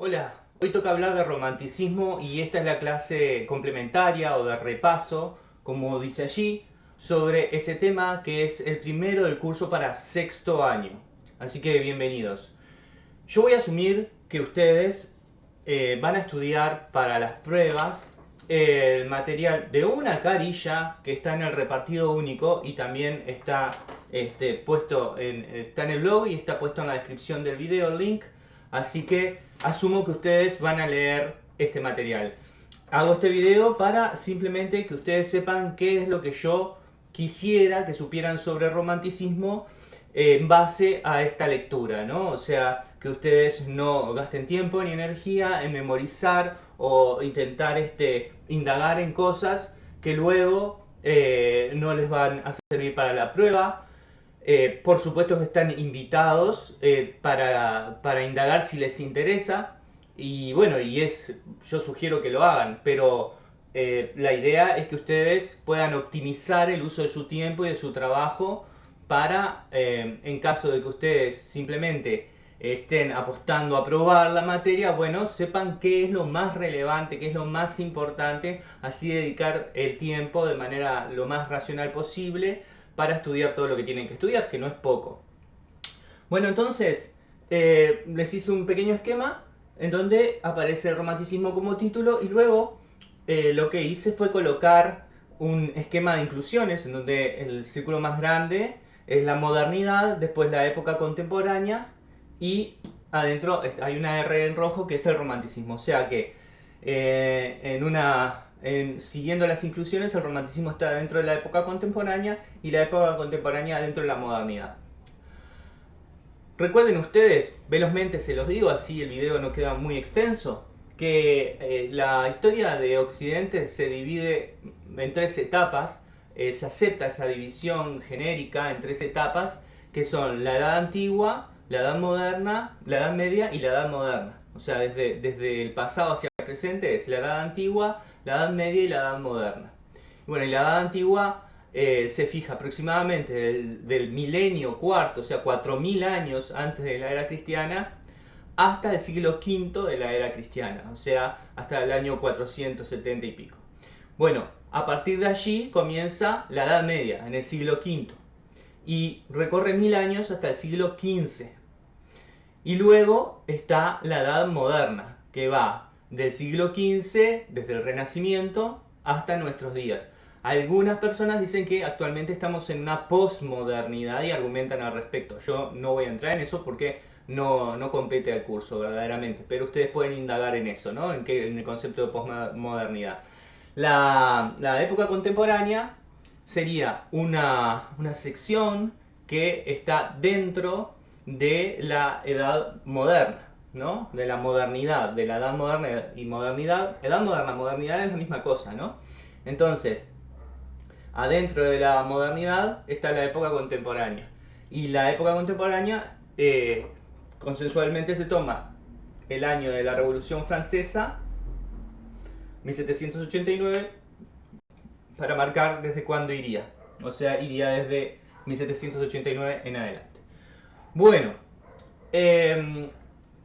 Hola, hoy toca hablar de romanticismo y esta es la clase complementaria o de repaso, como dice allí, sobre ese tema que es el primero del curso para sexto año. Así que bienvenidos. Yo voy a asumir que ustedes eh, van a estudiar para las pruebas el material de una carilla que está en el repartido único y también está este, puesto en, está en el blog y está puesto en la descripción del video el link. Así que asumo que ustedes van a leer este material. Hago este video para simplemente que ustedes sepan qué es lo que yo quisiera que supieran sobre romanticismo en base a esta lectura, ¿no? O sea, que ustedes no gasten tiempo ni energía en memorizar o intentar este, indagar en cosas que luego eh, no les van a servir para la prueba. Eh, por supuesto están invitados eh, para, para, indagar si les interesa. Y bueno, y es, yo sugiero que lo hagan, pero la idea es que ustedes puedan optimizar el uso de su tiempo y de su trabajo para, en caso de que ustedes simplemente estén apostando a probar la materia, bueno, sepan qué es lo más relevante, qué es lo más importante, así dedicar el tiempo de manera lo más racional posible para estudiar todo lo que tienen que estudiar, que no es poco. Bueno, entonces, eh, les hice un pequeño esquema en donde aparece el romanticismo como título y luego eh, lo que hice fue colocar un esquema de inclusiones en donde el círculo más grande es la modernidad, después la época contemporánea y adentro hay una R en rojo que es el romanticismo. O sea que eh, en una, siguiendo las inclusiones, el romanticismo está dentro de la época contemporánea y la época contemporánea dentro de la modernidad. Recuerden ustedes, velozmente se los digo, así el video no queda muy extenso, que eh, la historia de Occidente se divide en tres etapas, eh, se acepta esa división genérica en tres etapas, que son la Edad Antigua, la edad moderna, la edad media y la edad moderna. O sea, desde, desde el pasado hacia el presente es la edad antigua, la edad media y la edad moderna. Bueno, y la edad antigua eh, se fija aproximadamente del, milenio cuarto, o sea, 4.000 años antes de la era cristiana, hasta el siglo V de la era cristiana, o sea, hasta el año 470 y pico. Bueno, a partir de allí comienza la Edad Media, en el siglo V, y recorre mil años hasta el siglo XV. Y luego está la Edad Moderna, que va del siglo XV, desde el Renacimiento, hasta nuestros días. Algunas personas dicen que actualmente estamos en una posmodernidad y argumentan al respecto. Yo no voy a entrar en eso porque no, no compete al curso verdaderamente, pero ustedes pueden indagar en eso, ¿no? En, en el concepto de posmodernidad. La, la época contemporánea sería una, una sección que está dentro de la edad moderna, ¿no? De la modernidad, de la edad moderna y modernidad. Edad moderna, modernidad es la misma cosa, ¿no? Entonces, adentro de la modernidad está la época contemporánea. Y la época contemporánea, eh, consensualmente se toma el año de la Revolución Francesa, 1789, para marcar desde cuándo iría. O sea, iría desde 1789 en adelante. Bueno, em,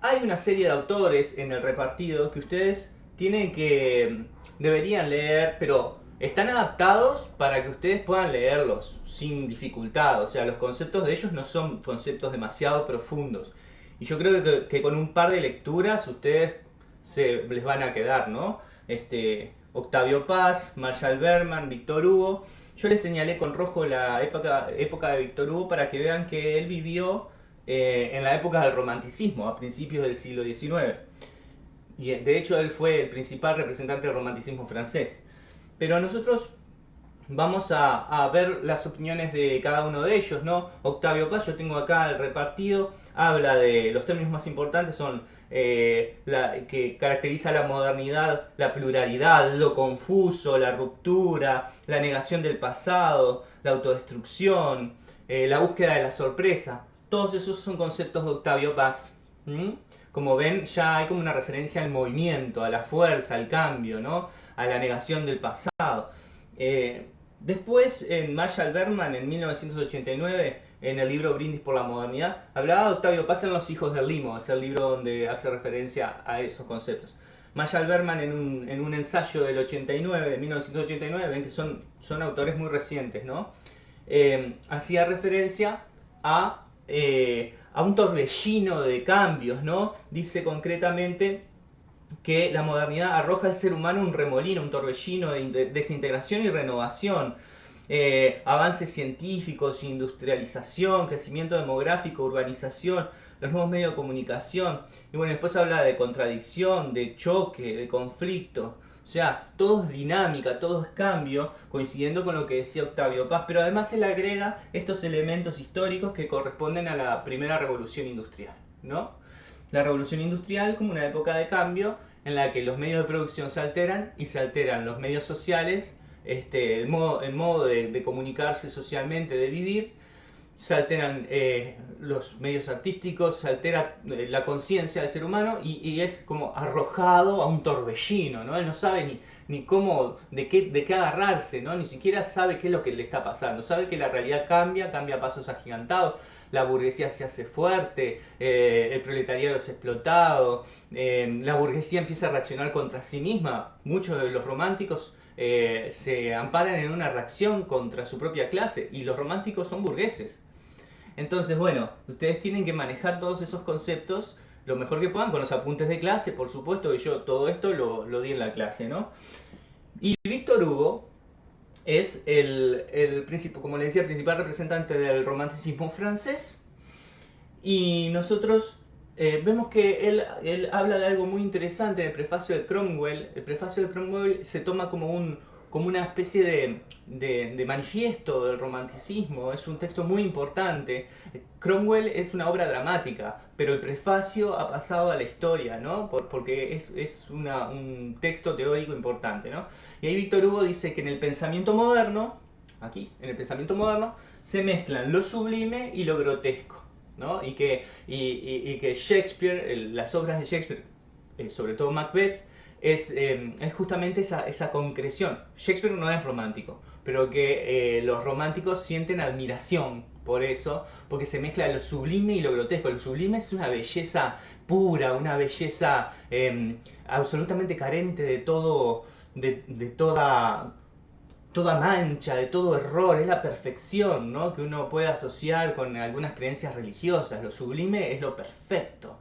hay una serie de autores en el repartido que ustedes tienen que, deberían leer, pero están adaptados para que ustedes puedan leerlos sin dificultad. O sea, los conceptos de ellos no son conceptos demasiado profundos. Y yo creo que, con un par de lecturas ustedes se les van a quedar, ¿no? Este, Octavio Paz, Marshall Berman, Víctor Hugo. Yo les señalé con rojo la época, época de Víctor Hugo para que vean que él vivió eh, en la época del romanticismo, a principios del siglo XIX. Y de hecho él fue el principal representante del romanticismo francés. Pero nosotros vamos a, ver las opiniones de cada uno de ellos, ¿no? Octavio Paz, yo tengo acá el repartido, habla de los términos más importantes son eh, la, que caracteriza la modernidad, la pluralidad, lo confuso, la ruptura, la negación del pasado, la autodestrucción, eh, la búsqueda de la sorpresa. Todos esos son conceptos de Octavio Paz. Como ven, ya hay como una referencia al movimiento, a la fuerza, al cambio, ¿no? a la negación del pasado. Eh, después, en Marshall Berman, en 1989, en el libro Brindis por la Modernidad, hablaba de Octavio Paz en Los Hijos del Limo, es el libro donde hace referencia a esos conceptos. Mayal Berman en un, en un ensayo del 89, de 1989, ven que son, son autores muy recientes, ¿no? Eh, hacía referencia a, eh, a un torbellino de cambios, ¿no? Dice concretamente que la modernidad arroja al ser humano un remolino, un torbellino de desintegración y renovación. Eh, avances científicos, industrialización, crecimiento demográfico, urbanización, los nuevos medios de comunicación. Y bueno, después habla de contradicción, de choque, de conflicto. O sea, todo es dinámica, todo es cambio, coincidiendo con lo que decía Octavio Paz, pero además él agrega estos elementos históricos que corresponden a la primera revolución industrial, ¿no? La revolución industrial como una época de cambio en la que los medios de producción se alteran y se alteran los medios sociales, este, el modo, el modo de, comunicarse socialmente, de vivir, se alteran eh, los medios artísticos, se altera eh, la conciencia del ser humano y, es como arrojado a un torbellino, ¿no? Él no sabe ni, ni cómo, de qué, de qué agarrarse, ¿no? Ni siquiera sabe qué es lo que le está pasando. Sabe que la realidad cambia, cambia a pasos agigantados, la burguesía se hace fuerte, eh, el proletariado es explotado, la burguesía empieza a reaccionar contra sí misma. Muchos de los románticos se amparan en una reacción contra su propia clase y los románticos son burgueses. Entonces, bueno, ustedes tienen que manejar todos esos conceptos lo mejor que puedan con los apuntes de clase, por supuesto que yo todo esto lo, lo di en la clase, ¿no? Y Víctor Hugo es el, el como le decía, principal representante del romanticismo francés. Y nosotros eh, vemos que él, él habla de algo muy interesante en el prefacio de Cromwell. El prefacio de Cromwell se toma como un, como una especie de, manifiesto del romanticismo, es un texto muy importante. Cromwell es una obra dramática, pero el prefacio ha pasado a la historia, ¿no? porque es, un texto teórico importante, ¿no? Y ahí Víctor Hugo dice que en el pensamiento moderno, aquí, en el pensamiento moderno, se mezclan lo sublime y lo grotesco, ¿no? Y que, y, que Shakespeare, las obras de Shakespeare, eh, sobre todo Macbeth, Em, es, justamente esa, esa, concreción. Shakespeare no es romántico, pero que eh, los románticos sienten admiración por eso, porque se mezcla lo sublime y lo grotesco. Lo sublime es una belleza pura, una belleza em, absolutamente carente de todo, de, toda toda mancha, de todo error, es la perfección ¿no? que uno puede asociar con algunas creencias religiosas. Lo sublime es lo perfecto.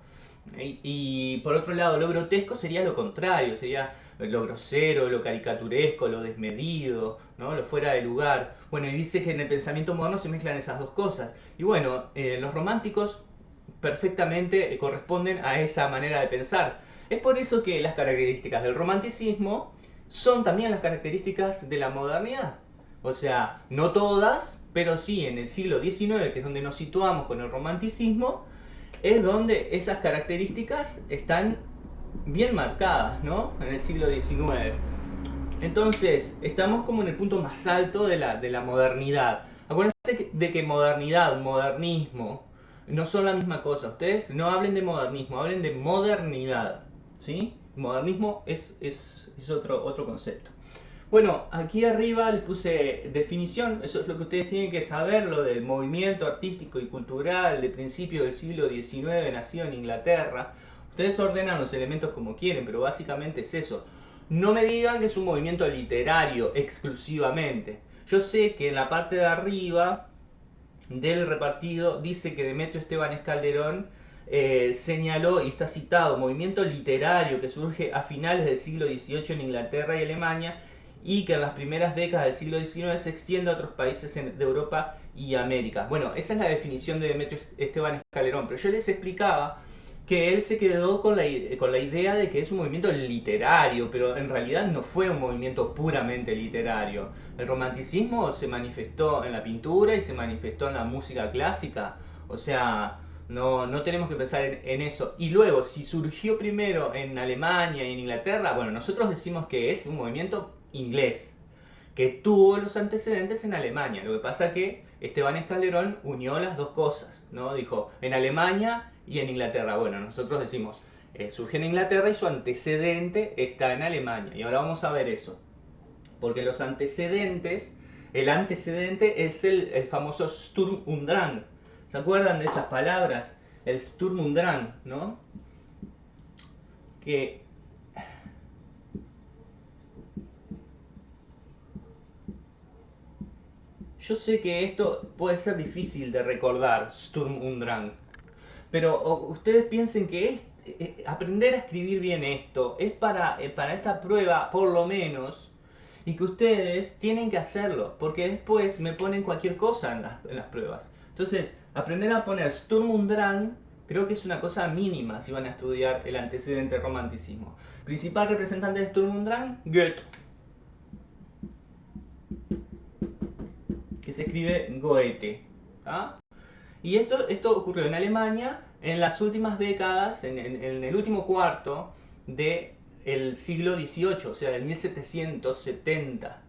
Y, por otro lado, lo grotesco sería lo contrario, sería lo grosero, lo caricaturesco, lo desmedido, ¿no? lo fuera de lugar. Bueno, y dice que en el pensamiento moderno se mezclan esas dos cosas. Y bueno, eh, los románticos perfectamente corresponden a esa manera de pensar. Es por eso que las características del romanticismo son también las características de la modernidad. O sea, no todas, pero sí en el siglo XIX, que es donde nos situamos con el romanticismo, es donde esas características están bien marcadas, ¿no? En el siglo XIX. Entonces, estamos como en el punto más alto de la, de la modernidad. Acuérdense de que modernidad, modernismo, no son la misma cosa. Ustedes no hablen de modernismo, hablen de modernidad. ¿Sí? Modernismo es, es, es otro, otro concepto. Bueno, aquí arriba les puse definición, eso es lo que ustedes tienen que saber, lo del movimiento artístico y cultural de principios del siglo XIX nacido en Inglaterra. Ustedes ordenan los elementos como quieren, pero básicamente es eso. No me digan que es un movimiento literario exclusivamente. Yo sé que en la parte de arriba del repartido dice que Demetrio Esteban Calderón eh, señaló y está citado movimiento literario que surge a finales del siglo XVIII en Inglaterra y Alemania y que en las primeras décadas del siglo XIX se extiende a otros países de Europa y América. Bueno, esa es la definición de Demetrio Esteban Escalerón, pero yo les explicaba que él se quedó con la, con la idea de que es un movimiento literario, pero en realidad no fue un movimiento puramente literario. El romanticismo se manifestó en la pintura y se manifestó en la música clásica, o sea, no, no tenemos que pensar en, en, eso. Y luego, si surgió primero en Alemania y en Inglaterra, bueno, nosotros decimos que es un movimiento inglés, que tuvo los antecedentes en Alemania. Lo que pasa que Esteban Escalderón unió las dos cosas, ¿no? Dijo, en Alemania y en Inglaterra. Bueno, nosotros decimos, eh, surge en Inglaterra y su antecedente está en Alemania. Y ahora vamos a ver eso. Porque los antecedentes, el antecedente es el, famoso Sturm und Drang, ¿Se acuerdan de esas palabras? El Sturm und Drang, ¿no? Que Yo sé que esto puede ser difícil de recordar, Sturm und Drang, pero ustedes piensen que eh, aprender a escribir bien esto es para, eh, para esta prueba, por lo menos, y que ustedes tienen que hacerlo, porque después me ponen cualquier cosa en las, en las pruebas. Entonces, aprender a poner Sturm und Drang creo que es una cosa mínima si van a estudiar el antecedente romanticismo. Principal representante de Sturm und Drang, Goethe. Que se escribe Goethe. Y esto, esto ocurrió en Alemania en las últimas décadas, en, el último cuarto del el siglo XVIII, o sea, del 1770.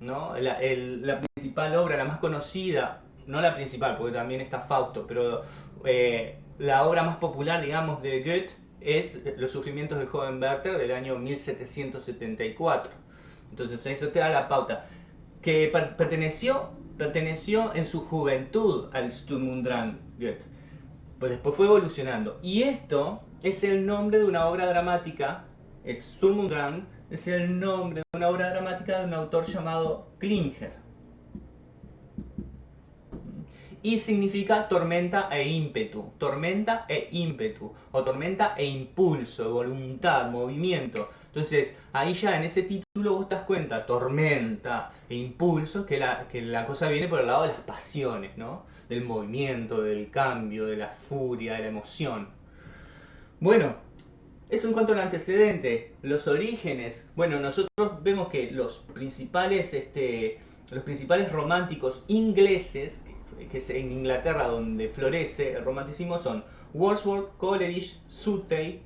¿no? La, la, principal obra, la más conocida, no la principal, porque también está Fausto, pero eh, la obra más popular, digamos, de Goethe es Los sufrimientos del joven Werther del año 1774. Entonces eso te da la pauta. Que perteneció perteneció en su juventud al Sturm und Drang Goethe. Pues después fue evolucionando. Y esto es el nombre de una obra dramática, Sturm und Drang, es el nombre de una obra dramática de un autor llamado Klinger. Y significa tormenta e ímpetu, tormenta e ímpetu, o tormenta e impulso, voluntad, movimiento. Entonces, ahí ya en ese título vos te das cuenta, tormenta e impulso, que la, que la cosa viene por el lado de las pasiones, ¿no? Del movimiento, del cambio, de la furia, de la emoción. Bueno, eso en cuanto al antecedente, los orígenes. Bueno, nosotros vemos que los principales, este, los principales románticos ingleses, que es en Inglaterra donde florece el romanticismo, son Wordsworth, Coleridge, Southey,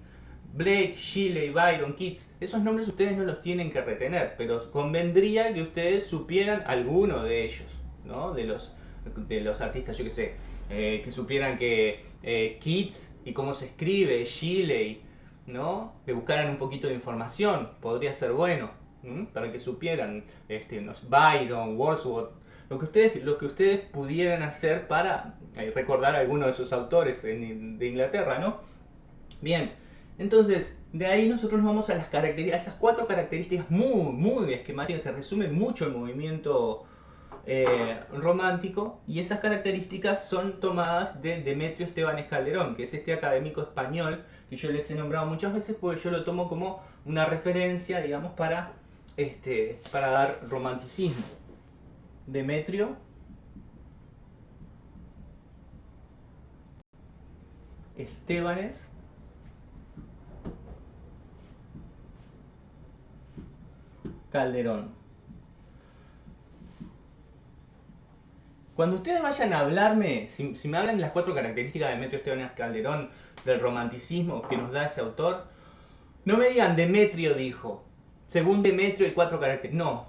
Blake, Shelley, Byron, Keats, esos nombres ustedes no los tienen que retener, pero convendría que ustedes supieran alguno de ellos, ¿no? De los, de los artistas, yo que sé, eh, que supieran que eh, Keats y cómo se escribe, Shelley, ¿no? Que buscaran un poquito de información, podría ser bueno, para que supieran, este, Byron, Wordsworth, lo que ustedes, lo que ustedes pudieran hacer para eh, recordar a alguno de esos autores de Inglaterra, ¿no? Bien, entonces, de ahí nosotros nos vamos a las características, esas cuatro características muy, muy esquemáticas que resumen mucho el movimiento eh, romántico y esas características son tomadas de Demetrio Esteban Calderón, que es este académico español que yo les he nombrado muchas veces porque yo lo tomo como una referencia, digamos, para, este, para dar romanticismo. Demetrio Estebanes Calderón. Cuando ustedes vayan a hablarme, si, me hablan de las cuatro características de Demetrio Esteban Calderón, del romanticismo que nos da ese autor, no me digan Demetrio dijo, según Demetrio hay cuatro características. No,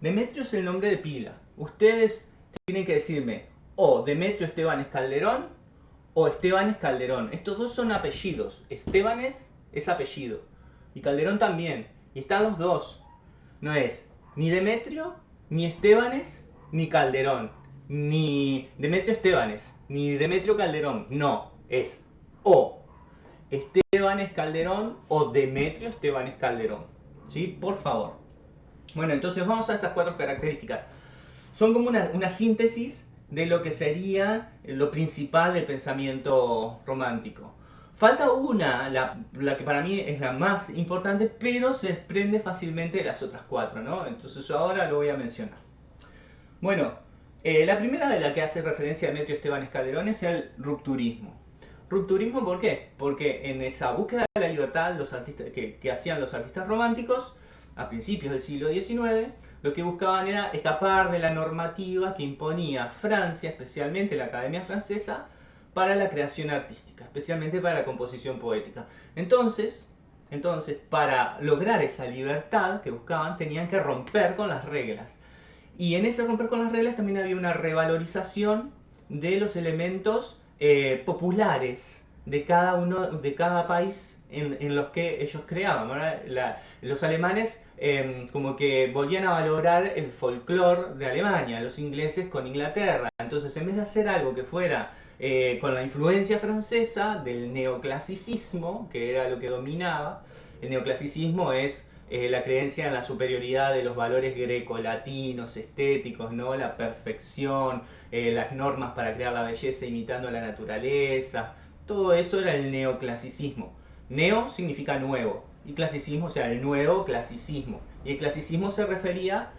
Demetrio es el nombre de pila. Ustedes tienen que decirme o Demetrio Esteban Calderón o Esteban Calderón. Estos dos son apellidos. Estebanes es apellido. Y Calderón también. Y están los dos no es ni Demetrio, ni Estebanes, ni Calderón, ni Demetrio Estebanes, ni Demetrio Calderón. No, es o Estebanes Calderón o Demetrio Estebanes Calderón. ¿Sí? Por favor. Bueno, entonces vamos a esas cuatro características. Son como una, una síntesis de lo que sería lo principal del pensamiento romántico. Falta una, la, que para mí es la más importante, pero se desprende fácilmente de las otras cuatro, ¿no? Entonces ahora lo voy a mencionar. Bueno, eh, la primera de la que hace referencia Demetrio Esteban Calderón es el rupturismo. ¿Rupturismo por qué? Porque en esa búsqueda de la libertad los artistas, que hacían los artistas románticos, a principios del siglo XIX, lo que buscaban era escapar de la normativa que imponía Francia, especialmente la Academia Francesa, para la creación artística, especialmente para la composición poética. Entonces, entonces, para lograr esa libertad que buscaban, tenían que romper con las reglas. Y en ese romper con las reglas también había una revalorización de los elementos eh, populares de cada uno, de cada país en, los que ellos creaban. los alemanes em, como que volvían a valorar el folclore de Alemania, los ingleses con Inglaterra. Entonces, en vez de hacer algo que fuera eh, con la influencia francesa del neoclasicismo, que era lo que dominaba. El neoclasicismo es eh, la creencia en la superioridad de los valores greco-latinos, estéticos, ¿no? la perfección, eh, las normas para crear la belleza imitando a la naturaleza. Todo eso era el neoclasicismo. Neo significa nuevo y clasicismo, o sea, el nuevo clasicismo. Y el clasicismo se refería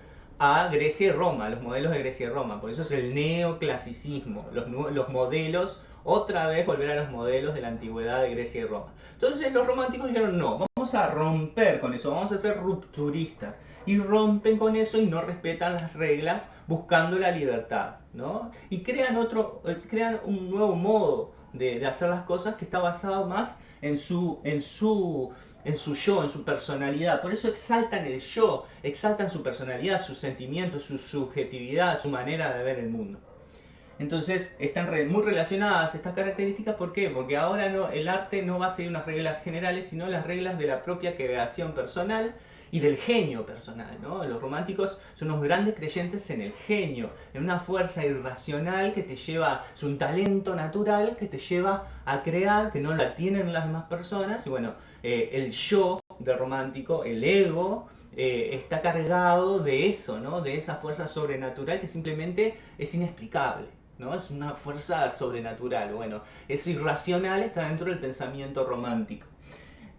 a Grecia y Roma, los modelos de Grecia y Roma. Por eso es el neoclasicismo, los, los modelos, otra vez volver a los modelos de la antigüedad de Grecia y Roma. Entonces los románticos dijeron, no, vamos a romper con eso, vamos a ser rupturistas. Y rompen con eso y no respetan las reglas buscando la libertad, ¿no? Y crean, otro, eh, crean un nuevo modo de, de hacer las cosas que está basado más en su, en su en su yo, en su personalidad. Por eso exaltan el yo, exaltan su personalidad, sus sentimientos, su subjetividad, su manera de ver el mundo. Entonces están muy relacionadas estas características, ¿por qué? Porque ahora no, el arte no va a seguir unas reglas generales, sino las reglas de la propia creación personal y del genio personal. ¿no? Los románticos son unos grandes creyentes en el genio, en una fuerza irracional que te lleva, es un talento natural que te lleva a crear, que no la tienen las demás personas. Y bueno, eh, el yo del romántico, el ego, eh, está cargado de eso, ¿no? de esa fuerza sobrenatural que simplemente es inexplicable. ¿no? Es una fuerza sobrenatural. Bueno, es irracional, está dentro del pensamiento romántico.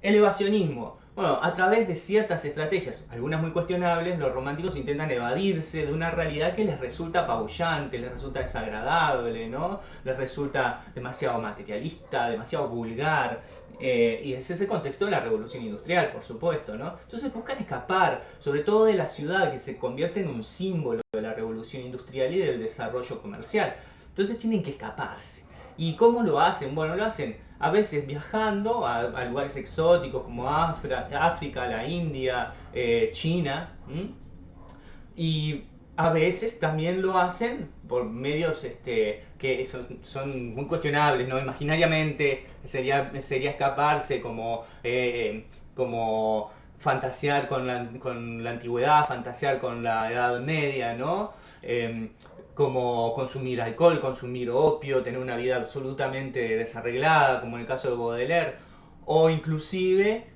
Elevacionismo. Bueno, a través de ciertas estrategias, algunas muy cuestionables, los románticos intentan evadirse de una realidad que les resulta apabullante, les resulta desagradable, ¿no? Les resulta demasiado materialista, demasiado vulgar. Eh, y es ese contexto de la revolución industrial, por supuesto, ¿no? Entonces buscan escapar, sobre todo de la ciudad, que se convierte en un símbolo de la revolución industrial y del desarrollo comercial. Entonces tienen que escaparse. ¿Y cómo lo hacen? Bueno, lo hacen a veces viajando a, lugares exóticos como África, la India, eh, China, y a veces también lo hacen por medios este, que son, muy cuestionables, ¿no? Imaginariamente sería, sería escaparse como, eh, como fantasear con la, con la antigüedad, fantasear con la Edad Media, ¿no? Em, como consumir alcohol, consumir opio, tener una vida absolutamente desarreglada, como en el caso de Baudelaire, o inclusive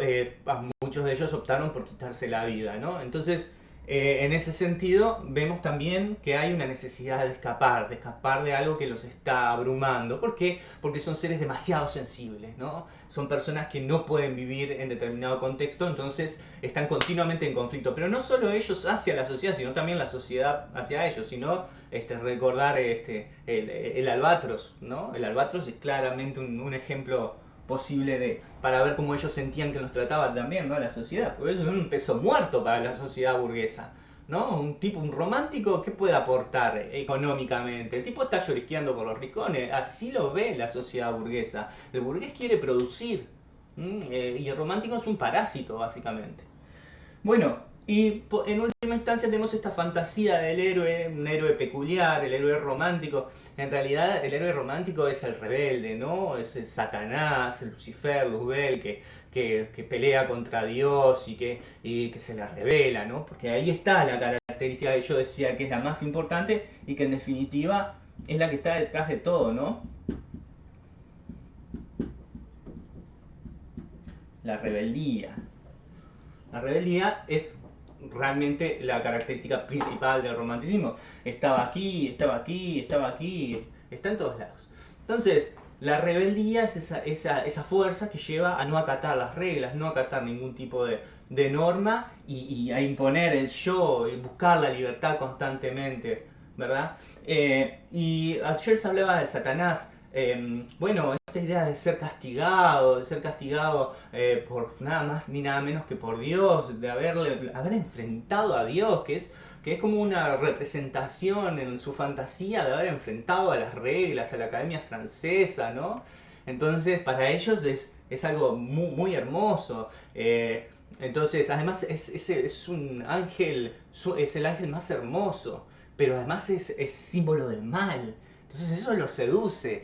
eh, muchos de ellos optaron por quitarse la vida, ¿no? Entonces, eh, en ese sentido, vemos también que hay una necesidad de escapar, de escapar de algo que los está abrumando. ¿Por qué? Porque son seres demasiado sensibles, ¿no? Son personas que no pueden vivir en determinado contexto, entonces están continuamente en conflicto. Pero no solo ellos hacia la sociedad, sino también la sociedad hacia ellos, sino este, recordar este, el, albatros, ¿no? El albatros es claramente un, un ejemplo posible de para ver cómo ellos sentían que nos trataba también ¿no? la sociedad, porque eso es un peso muerto para la sociedad burguesa. ¿no? Un tipo, un romántico, ¿qué puede aportar económicamente? El tipo está llorisqueando por los rincones, así lo ve la sociedad burguesa. El burgués quiere producir, eh, y el romántico es un parásito, básicamente. Bueno, y en última instancia tenemos esta fantasía del héroe, un héroe peculiar, el héroe romántico. En realidad el héroe romántico es el rebelde, ¿no? Es el Satanás, el Lucifer, Luzbel, que, que, pelea contra Dios y que, y que se le revela, ¿no? Porque ahí está la característica que yo decía que es la más importante y que en definitiva es la que está detrás de todo, ¿no? La rebeldía. La rebeldía es realmente la característica principal del romanticismo. Estaba aquí, estaba aquí, estaba aquí, está en todos lados. Entonces, la rebeldía es esa, esa, esa fuerza que lleva a no acatar las reglas, no acatar ningún tipo de, de norma y, a imponer el yo, y buscar la libertad constantemente, ¿verdad? Eh, y ayer se hablaba de Satanás. Em, bueno, esta idea de ser castigado, de ser castigado eh, por nada más ni nada menos que por Dios, de haberle, haber enfrentado a Dios, que es, que es como una representación en su fantasía de haber enfrentado a las reglas, a la academia francesa, ¿no? Entonces, para ellos es, es algo muy, hermoso. Eh, entonces, además es, es, es, un ángel, es el ángel más hermoso, pero además es, es símbolo del mal. Entonces eso lo seduce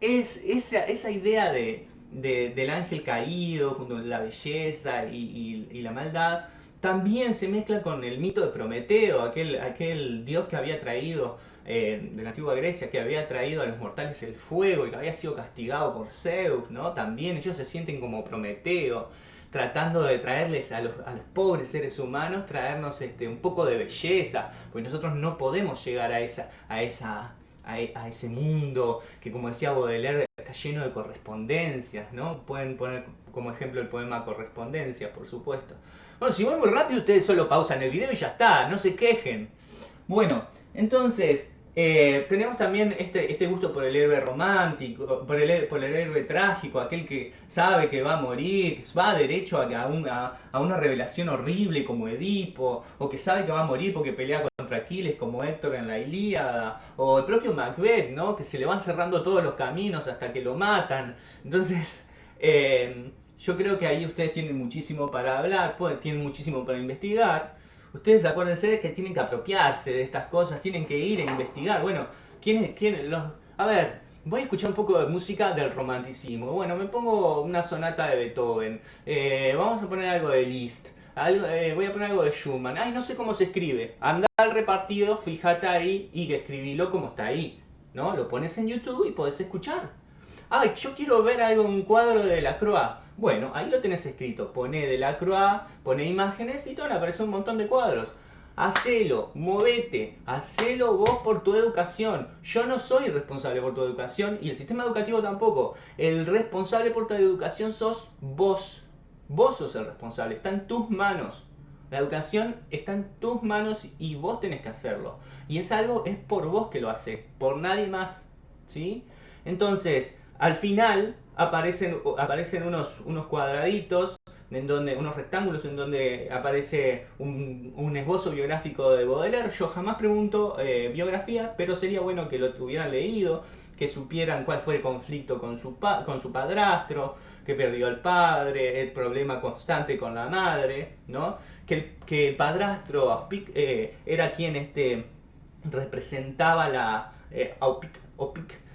es esa, esa idea de, del ángel caído, con la belleza y, la maldad, también se mezcla con el mito de Prometeo, aquel, aquel dios que había traído eh, de la antigua Grecia, que había traído a los mortales el fuego y que había sido castigado por Zeus, ¿no? También ellos se sienten como Prometeo, tratando de traerles a los, pobres seres humanos, traernos este, un poco de belleza, porque nosotros no podemos llegar a esa, a esa a, ese mundo que como decía Baudelaire está lleno de correspondencias, ¿no? Pueden poner como ejemplo el poema Correspondencia, por supuesto. Bueno, si voy muy rápido ustedes solo pausan el video y ya está, no se quejen. Bueno, entonces, eh, tenemos también este, este gusto por el héroe romántico, por el, por el héroe trágico, aquel que sabe que va a morir, va derecho a, una, a una revelación horrible como Edipo, o que sabe que va a morir porque pelea contra Aquiles como Héctor en la Ilíada, o el propio Macbeth, ¿no? que se le van cerrando todos los caminos hasta que lo matan. Entonces, eh, yo creo que ahí ustedes tienen muchísimo para hablar, tienen muchísimo para investigar. Ustedes acuérdense que tienen que apropiarse de estas cosas, tienen que ir a investigar. Bueno, ¿quién, quién los... A ver, voy a escuchar un poco de música del romanticismo. Bueno, me pongo una sonata de Beethoven. Eh, vamos a poner algo de Liszt. Eh, voy a poner algo de Schumann. Ay, no sé cómo se escribe. Anda al repartido, fíjate ahí y escribilo como está ahí. ¿No? Lo pones en YouTube y podés escuchar. Ay, yo quiero ver algo, un cuadro de la Croix. Bueno, ahí lo tenés escrito. Pone de la Croix, pone imágenes y te van a aparecer un montón de cuadros. Hacelo, movete, hacelo vos por tu educación. Yo no soy responsable por tu educación y el sistema educativo tampoco. El responsable por tu educación sos vos. Vos sos el responsable, está en tus manos. La educación está en tus manos y vos tenés que hacerlo. Y es algo, es por vos que lo hace, por nadie más. ¿Sí? Entonces, al final aparecen, aparecen unos, unos cuadraditos, en donde, unos rectángulos en donde aparece un, esbozo biográfico de Baudelaire. Yo jamás pregunto eh, biografía, pero sería bueno que lo tuvieran leído, que supieran cuál fue el conflicto con su, con su padrastro, que perdió al padre, el problema constante con la madre, ¿no? que, el, que el padrastro eh, era quien este, representaba la... Eh,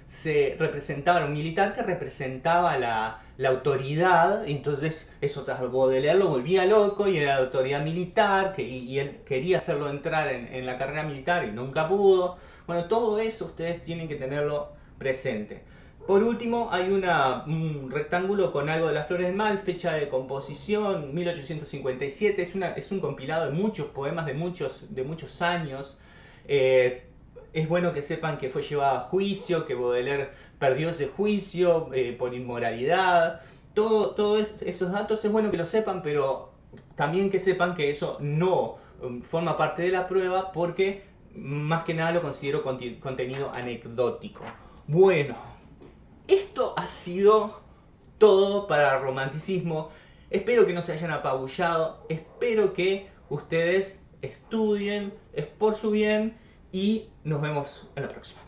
se representaba, un militar que representaba la, autoridad, entonces eso tras Baudelaire lo volvía loco y era la autoridad militar, que, y, él quería hacerlo entrar en, la carrera militar y nunca pudo. Bueno, todo eso ustedes tienen que tenerlo presente. Por último, hay un rectángulo con algo de las flores mal, fecha de composición, 1857, es, un compilado de muchos poemas de muchos, de muchos años. Eh, es bueno que sepan que fue llevado a juicio, que Baudelaire perdió ese juicio eh, por inmoralidad. Todos todo esos datos es bueno que lo sepan, pero también que sepan que eso no um, forma parte de la prueba porque más que nada lo considero contenido anecdótico. Bueno, esto ha sido todo para romanticismo. Espero que no se hayan apabullado, espero que ustedes estudien, es por su bien y nos vemos en la próxima.